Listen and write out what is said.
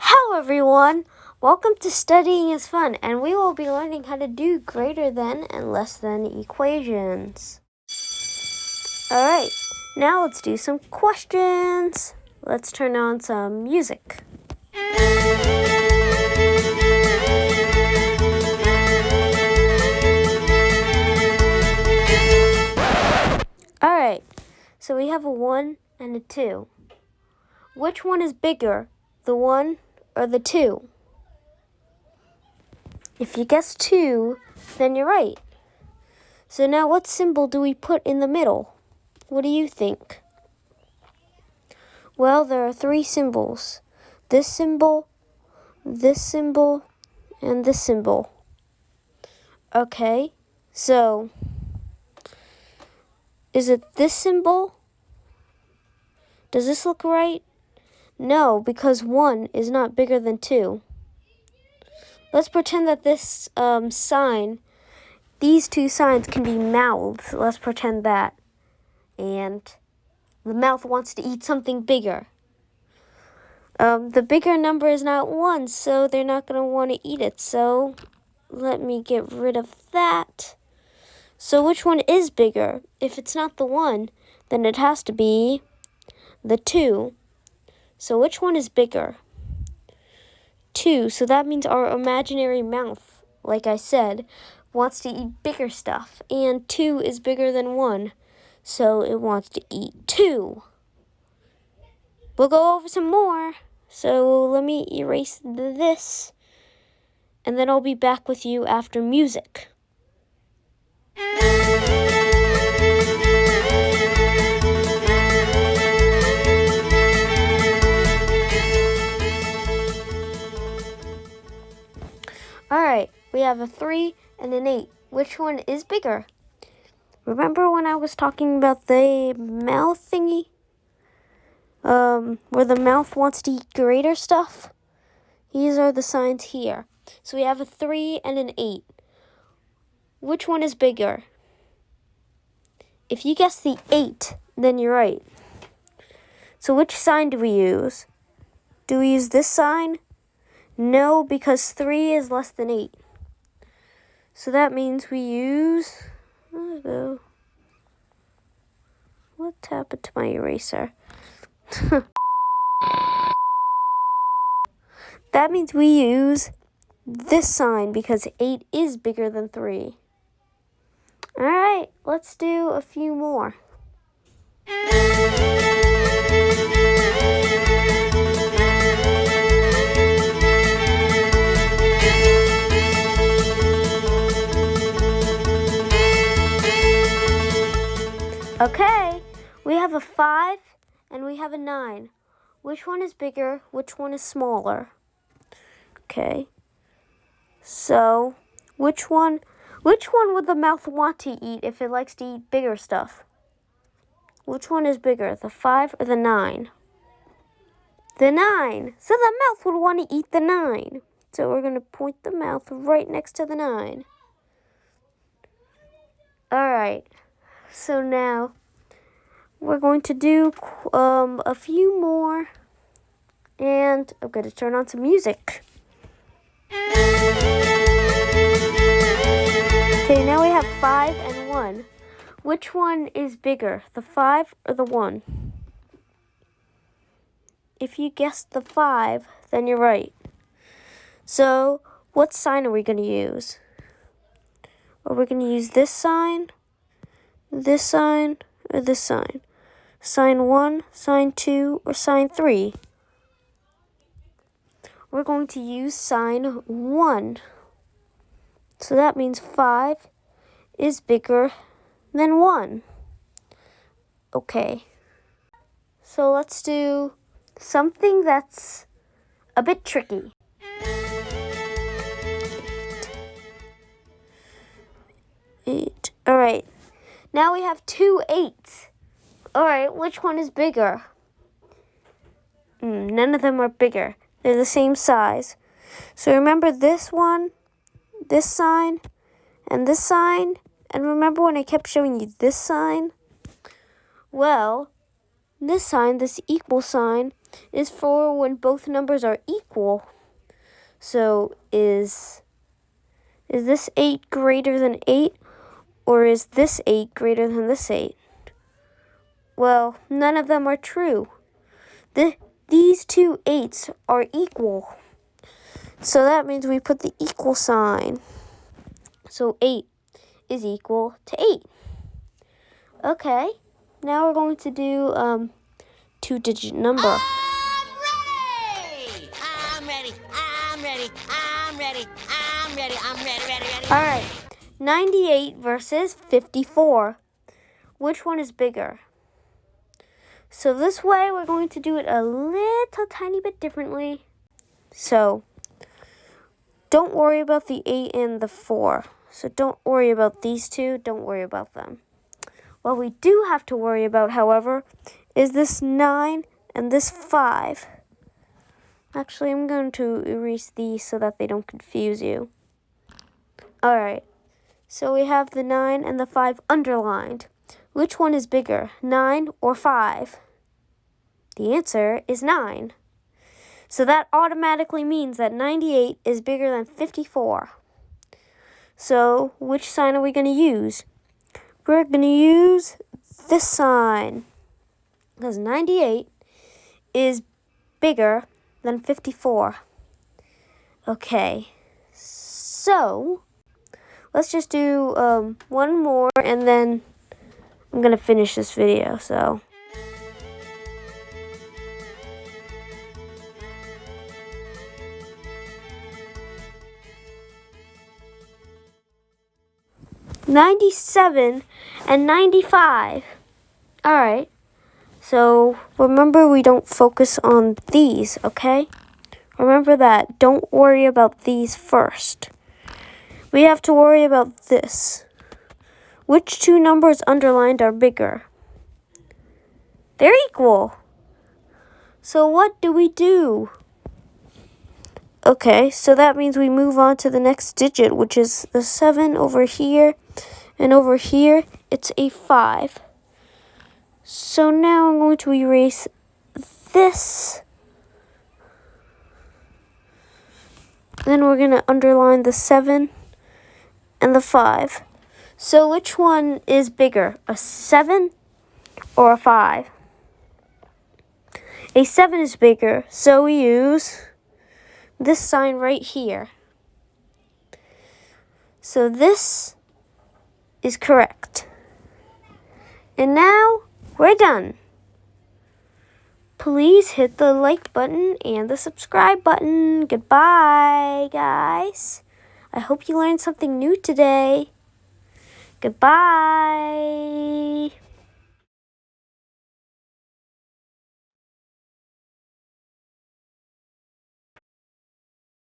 Hello everyone! Welcome to Studying is Fun, and we will be learning how to do greater than and less than equations. Alright, now let's do some questions. Let's turn on some music. Alright, so we have a 1 and a 2. Which one is bigger, the 1 or the 2? If you guess 2, then you're right. So now what symbol do we put in the middle? What do you think? Well, there are three symbols. This symbol, this symbol, and this symbol. Okay, so is it this symbol? Does this look right? No, because 1 is not bigger than 2. Let's pretend that this um, sign, these two signs can be mouths. Let's pretend that. And the mouth wants to eat something bigger. Um, the bigger number is not 1, so they're not going to want to eat it. So let me get rid of that. So which one is bigger? If it's not the 1, then it has to be the 2. So which one is bigger? 2. So that means our imaginary mouth, like I said, wants to eat bigger stuff. And 2 is bigger than 1. So it wants to eat 2. We'll go over some more. So let me erase this. And then I'll be back with you after music. We have a 3 and an 8. Which one is bigger? Remember when I was talking about the mouth thingy? Um, where the mouth wants to eat greater stuff? These are the signs here. So we have a 3 and an 8. Which one is bigger? If you guess the 8, then you're right. So which sign do we use? Do we use this sign? No, because 3 is less than 8. So that means we use... Oh, what happened to my eraser? that means we use this sign because 8 is bigger than 3. Alright, let's do a few more. Okay, we have a 5 and we have a 9. Which one is bigger? Which one is smaller? Okay. So, which one which one would the mouth want to eat if it likes to eat bigger stuff? Which one is bigger, the 5 or the 9? The 9. So the mouth would want to eat the 9. So we're going to point the mouth right next to the 9. Alright. So now we're going to do um, a few more. And I'm going to turn on some music. Okay, now we have 5 and 1. Which one is bigger, the 5 or the 1? If you guessed the 5, then you're right. So, what sign are we going to use? Are we going to use this sign, this sign, or this sign? Sign 1, sign 2, or sign 3? We're going to use sign 1. So that means 5 is bigger than 1. Okay. So let's do something that's a bit tricky. Eight. All right. Now we have two eights. All right, which one is bigger? Mm, none of them are bigger. They're the same size. So remember this one this sign and this sign. And remember when I kept showing you this sign? Well, this sign, this equal sign, is for when both numbers are equal. So is is this 8 greater than 8 or is this 8 greater than this 8? Well, none of them are true. The, these two 8s are equal. So that means we put the equal sign. So 8 is equal to 8. Okay, now we're going to do um, two-digit number. I'm ready! I'm ready, I'm ready, I'm ready, I'm ready, I'm ready, ready, ready. All right, 98 versus 54. Which one is bigger? So this way, we're going to do it a little tiny bit differently. So don't worry about the 8 and the 4. So don't worry about these two. Don't worry about them. What we do have to worry about, however, is this 9 and this 5. Actually, I'm going to erase these so that they don't confuse you. Alright, so we have the 9 and the 5 underlined. Which one is bigger, 9 or 5? The answer is 9. So that automatically means that 98 is bigger than 54. So which sign are we going to use? We're going to use this sign. Because 98 is bigger than 54. Okay, so let's just do um, one more and then I'm going to finish this video. So. 97 and 95. All right. So remember we don't focus on these, okay? Remember that. Don't worry about these first. We have to worry about this. Which two numbers underlined are bigger? They're equal. So what do we do? Okay, so that means we move on to the next digit, which is the 7 over here. And over here, it's a 5. So now I'm going to erase this. Then we're going to underline the 7 the 5. So which one is bigger, a 7 or a 5? A 7 is bigger, so we use this sign right here. So this is correct. And now we're done. Please hit the like button and the subscribe button. Goodbye, guys. I hope you learned something new today. Goodbye.